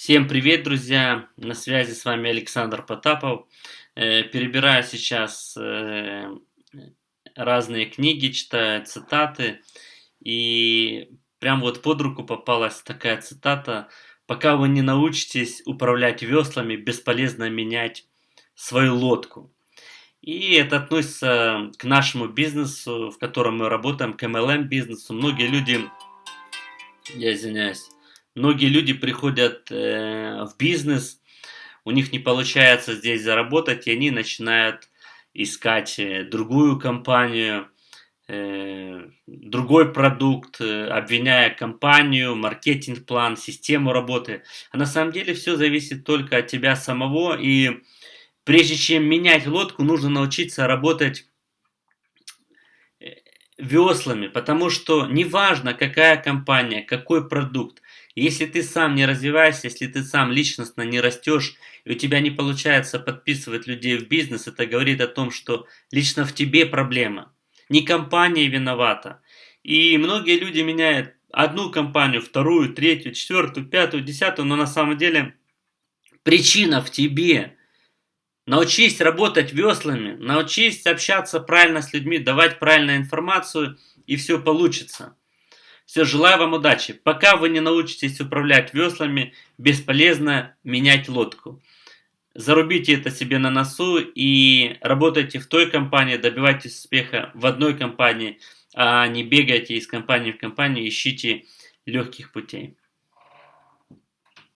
Всем привет, друзья! На связи с вами Александр Потапов. Э, перебираю сейчас э, разные книги, читаю цитаты. И прям вот под руку попалась такая цитата. Пока вы не научитесь управлять веслами, бесполезно менять свою лодку. И это относится к нашему бизнесу, в котором мы работаем, к MLM бизнесу. Многие люди, я извиняюсь, Многие люди приходят э, в бизнес, у них не получается здесь заработать, и они начинают искать э, другую компанию, э, другой продукт, э, обвиняя компанию, маркетинг-план, систему работы. А на самом деле все зависит только от тебя самого, и прежде чем менять лодку, нужно научиться работать э, веслами, потому что неважно, какая компания, какой продукт, если ты сам не развиваешься, если ты сам личностно не растешь, и у тебя не получается подписывать людей в бизнес, это говорит о том, что лично в тебе проблема. Не компания виновата. И многие люди меняют одну компанию, вторую, третью, четвертую, пятую, десятую, но на самом деле причина в тебе. Научись работать веслами, научись общаться правильно с людьми, давать правильную информацию, и все получится. Все, желаю вам удачи. Пока вы не научитесь управлять веслами, бесполезно менять лодку. Зарубите это себе на носу и работайте в той компании, добивайтесь успеха в одной компании, а не бегайте из компании в компанию, ищите легких путей.